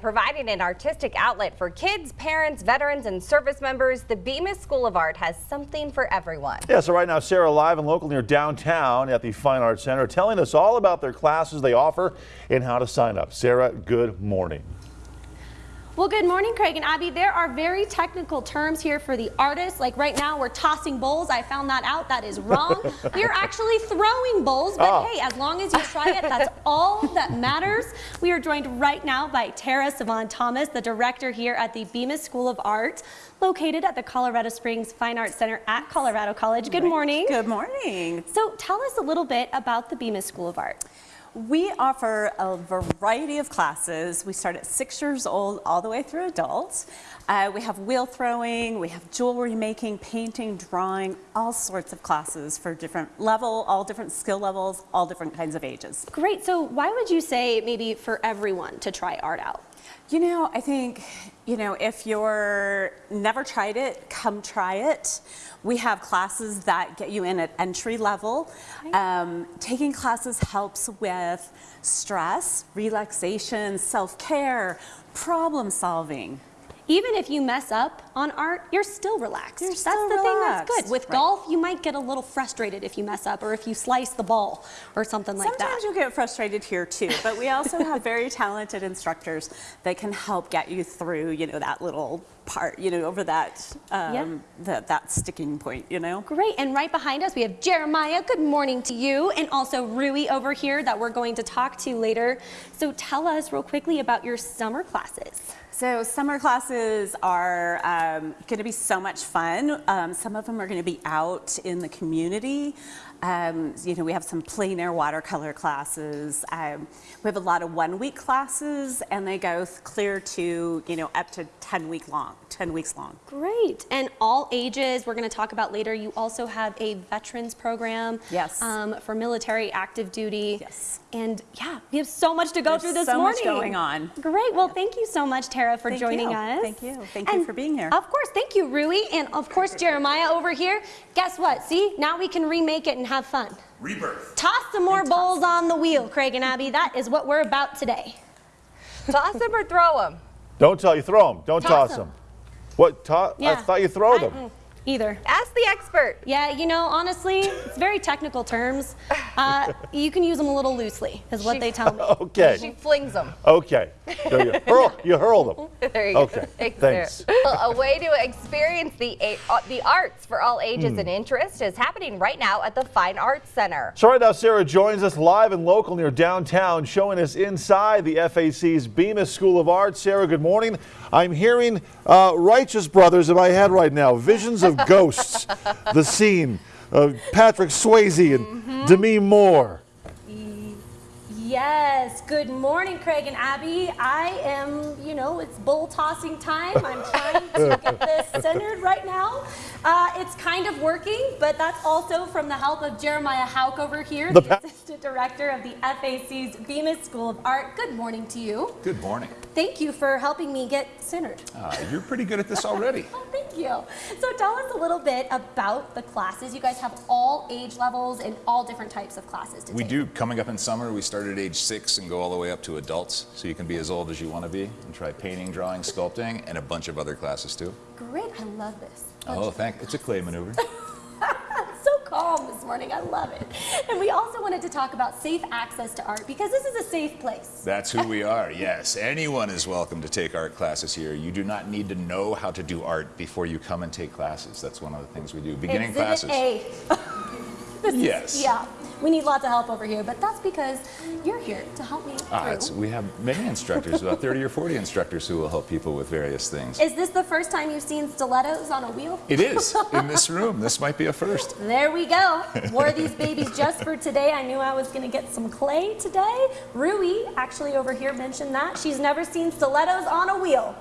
providing an artistic outlet for kids, parents, veterans, and service members, the Bemis School of Art has something for everyone. Yeah, so right now, Sarah live and local near downtown at the Fine Arts Center telling us all about their classes they offer and how to sign up. Sarah, good morning. Well, good morning, Craig and Abby. There are very technical terms here for the artists. Like right now, we're tossing bowls. I found that out. That is wrong. we are actually throwing bowls, but Oh. hey, as long as you try it, that's all that matters. We are joined right now by Tara Savon Thomas, the director here at the Bemis School of Art, located at the Colorado Springs Fine Arts Center at Colorado College. Good morning. Good morning. So tell us a little bit about the Bemis School of Art. We offer a variety of classes. We start at six years old all the way through adults. Uh, we have wheel throwing, we have jewelry making, painting, drawing, all sorts of classes for different level, all different skill levels, all different kinds of ages. Great. So why would you say maybe for everyone to try art out? You know, I think, you know, if you're never tried it, come try it. We have classes that get you in at entry level. Um, taking classes helps with stress, relaxation, self-care, problem solving. Even if you mess up on art, you're still relaxed. You're that's still the thing that's good. With Right. golf, you might get a little frustrated if you mess up or if you slice the ball or something like Sometimes that. Sometimes you'll get frustrated here too, but we also have very talented instructors that can help get you through, you know, that little part, you know, over that, um, that, that sticking point, you know? Great, and right behind us we have Jeremiah, good morning to you, and also Rui over here that we're going to talk to later. So tell us real quickly about your summer classes. So summer classes are um, going to be so much fun. Um, some of them are going to be out in the community. Um, you know, we have some plein air watercolor classes. Um, we have a lot of one week classes and they go clear to, you know, up to 10 week long, 10 weeks long. Great, and all ages, we're going to talk about later. You also have a veterans program Yes. um, for military active duty. Yes. And yeah, we have so much to go There's through this so much morning. going on. Great. Well, thank you so much, Tara, for Thank joining you. us. Thank you. Thank you for being here. Of course. Thank you, Rui. And of course, Jeremiah over here. Guess what? See, now we can remake it and have fun. Rebirth. Toss some more bowls on the wheel, Craig and Abby. That is what we're about today. Toss them or throw them? Don't tell you throw them. Don't Toss toss 'em. them. What? To- I thought you throw I- them. Mm, Either. Ask the expert. Yeah, you know, honestly, it's very technical terms. Uh, you can use them a little loosely, is what She- they tell me. Okay. She flings them. Okay. There you hurl. You hurl them. There you Okay, go. Thanks, thanks. Well, a way to experience the uh, the arts for all ages Hmm. and interests is happening right now at the Fine Arts Center. So right now, Sarah joins us live and local near downtown, showing us inside the FAC's Bemis School of Art. Sarah, good morning. I'm hearing uh, Righteous Brothers in my head right now. Visions of ghosts. the scene of Patrick Swayze and Mm-hmm. Demi Moore. Yes, good morning, Craig and Abby. I am, you know, it's bull tossing time. I'm trying to get this centered right now. Uh, it's kind of working, but that's also from the help of Jeremiah Hauk over here, The the, Assistant Director of the FAC's Bemis School of Art. Good morning to you. Good morning. Thank you for helping me get centered. Uh, you're pretty good at this already. Thank you. So tell us a little bit about the classes. You guys have all age levels and all different types of classes to We take. do, coming up in summer, we start at age six and go all the way up to adults. So you can be as old as you want to be and try painting, drawing, sculpting, and a bunch of other classes too. Great, I love this. Oh, thank, it's a clay maneuver. calm this morning. I love it. And we also wanted to talk about safe access to art because this is a safe place. That's who we are, yes. Anyone is welcome to take art classes here. You do not need to know how to do art before you come and take classes. That's one of the things we do. Beginning Exhibit classes. A. This is- Yes. yeah. We need lots of help over here, but that's because you're here to help me Ah, through. it's, we have many instructors, about 30 or 40 instructors who will help people with various things. Is this the first time you've seen stilettos on a wheel? It is, in this room. This might be a first. There we go. Wore these babies just for today. I knew I was going to get some clay today. Rui, actually over here, mentioned that. She's never seen stilettos on a wheel.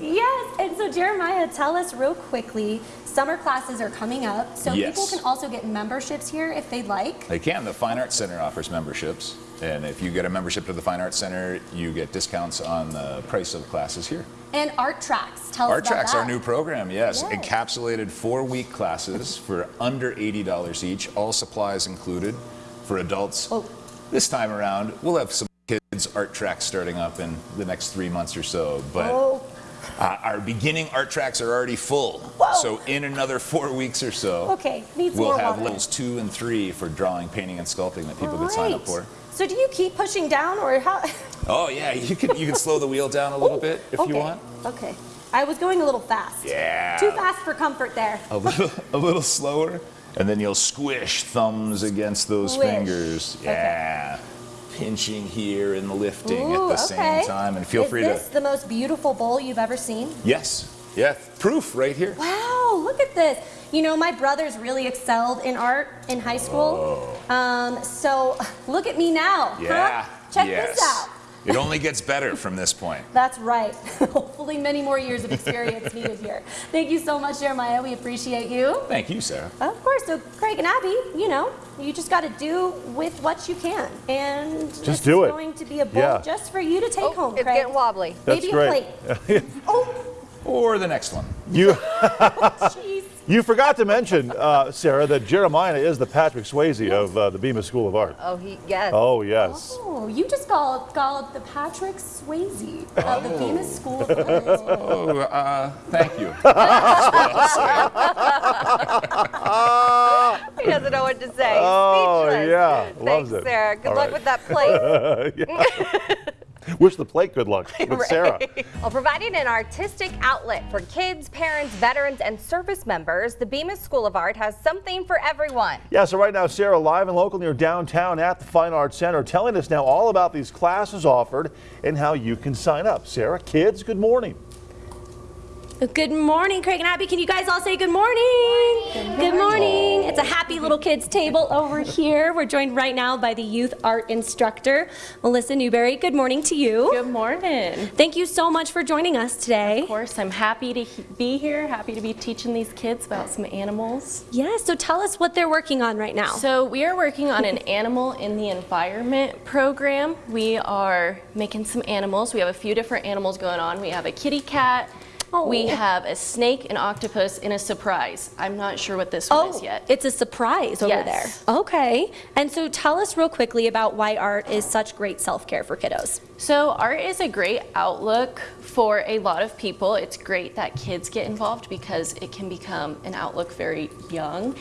Yes, and so Jeremiah, tell us real quickly. Summer classes are coming up, so Yes. people can also get memberships here if they'd like. They can. The Fine Arts Center offers memberships. And if you get a membership to the Fine Arts Center, you get discounts on the price of classes here. And art tracks. Tell Art us about Tracks, that. our new program, yes. Yeah. Encapsulated four week classes for under $80 each, all supplies included for adults. Oh. This time around, we'll have some kids art track starting up in the next three months or so, but Oh. uh, our beginning art tracks are already full. Whoa. So in another four weeks or so, Okay, we'll have water. levels two and three for drawing, painting, and sculpting that people could sign up for. So do you keep pushing down or how? Oh yeah, you can you can slow the wheel down a little bit if okay. you want. Okay. I was going a little fast. Yeah. Too fast for comfort there. A little a little slower, and then you'll squish thumbs against those Squish. fingers. Okay. Pinching here and lifting Ooh, at the okay. same time, and feel Is free this to. the most beautiful bowl you've ever seen? Yes. Yeah. Proof right here. Wow, look at this. You know, my brothers really excelled in art in high school. Um, so look at me now. huh? Oh. Yeah. Check yes. this out. It only gets better from this point. That's right. Hopefully many more years of experience needed here. Thank you so much, Jeremiah. We appreciate you. Thank you, Sarah. Of course. So Craig and Abby, you know, you just got to do with what you can. And this do is it. going to be a bowl Yeah. just for you to take Oh, home, it's Craig. getting wobbly. That's Maybe great. a plate. oh, Or the next one. You, oh, jeez. You forgot to mention, uh, Sarah, that Jeremiah is the Patrick Swayze of uh, the Bemis School of Art. Oh, he, yes. Oh, yes. Oh, you just called, called the Patrick Swayze of the Bemis School of Art. Oh, uh, thank you. He doesn't know what to say. Oh, Speechless. yeah. Thanks, Loves it. Sarah. Good All luck right. with that plate. Wish the plate good luck with Sarah. Well, providing an artistic outlet for kids, parents, veterans, and service members, the Bemis School of Art has something for everyone. Yeah, so right now, Sarah, live and local near downtown at the Fine Arts Center, telling us now all about these classes offered and how you can sign up. Sarah, kids, good morning. Good morning, Craig and Abby. Can you guys all say good morning? Good morning. It's a happy little kids table over here. We're joined right now by the youth art instructor, Melissa Newberry. Good morning to you. Good morning. Thank you so much for joining us today. Of course, I'm happy to he- be here, happy to be teaching these kids about some animals. Yeah, so tell us what they're working on right now. So we are working on an animal in the environment program. We are making some animals. We have a few different animals going on. We have a kitty cat. We Oh. have a snake, an octopus, and a surprise. I'm not sure what this one Oh, is yet. it's a surprise over Yes. there. Okay. And so tell us real quickly about why art is such great self-care for kiddos. So art is a great outlook for a lot of people. It's great that kids get involved because it can become an outlook very young.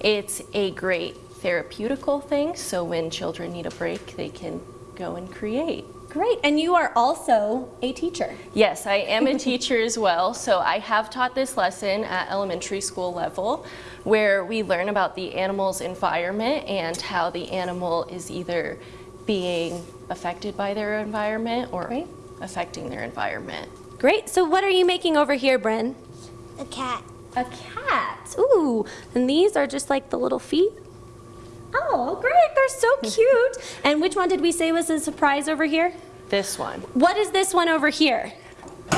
It's a great therapeutical thing, so when children need a break, they can go and create. Great. And you are also a teacher. Yes, I am a teacher as well, so I have taught this lesson at elementary school level where we learn about the animal's environment and how the animal is either being affected by their environment or Great. affecting their environment. Great. So what are you making over here, Bryn? A cat. A cat. Ooh, and these are just like the little feet? Oh, great. They're so cute. and which one did we say was a surprise over here? This one. What is this one over here? It's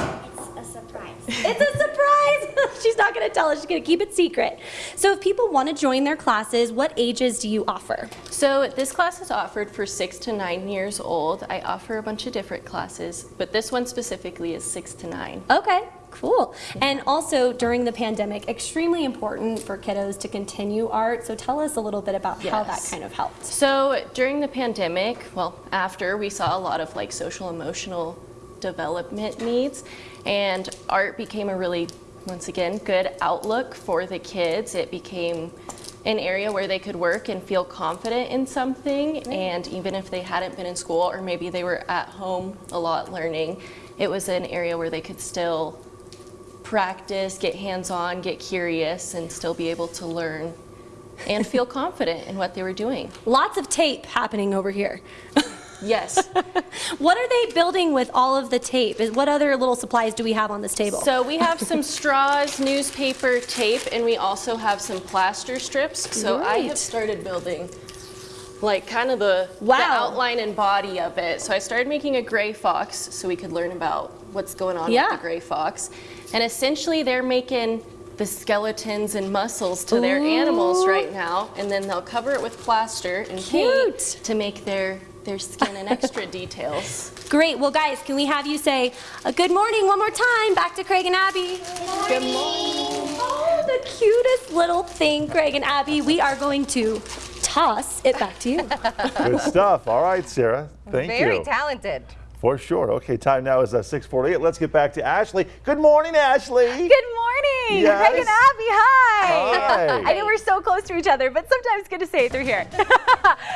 a surprise. It's a surprise. She's not going to tell us. She's going to keep it secret. So if people want to join their classes, what ages do you offer? So this class is offered for six to nine years old. I offer a bunch of different classes, but this one specifically is six to nine. Okay, cool. And also during the pandemic, extremely important for kiddos to continue art. So tell us a little bit about how that kind of helped. So during the pandemic, well, after we saw a lot of like social emotional development needs, and art became a really, once again, good outlook for the kids. It became an area where they could work and feel confident in something, and even if they hadn't been in school or maybe they were at home a lot learning, it was an area where they could still practice, get hands-on, get curious, and still be able to learn and feel confident in what they were doing. Lots of tape happening over here. Yes. What are they building with all of the tape? Is- What other little supplies do we have on this table? So we have some straws, newspaper, tape, and we also have some plaster strips. So I have started building like kind of the, the outline and body of it. So I started making a gray fox so we could learn about what's going on Yeah. with the gray fox. And essentially they're making the skeletons and muscles to their animals right now, and then they'll cover it with plaster and Cute. paint to make their their skin and extra details. Great. Well, guys, can we have you say a good morning one more time back to Craig and Abby? Good morning. Oh, the cutest little thing, Craig and Abby. We are going to toss it back to you. Good stuff. All right, Sarah. Thank Very you. Very talented. For sure. Okay, time now is uh, 648. Let's get back to Ashley. Good morning, Ashley. Good morning, Yes. Craig and Abby. Hi. Hi. I know we're so close to each other, but sometimes good to say it through here.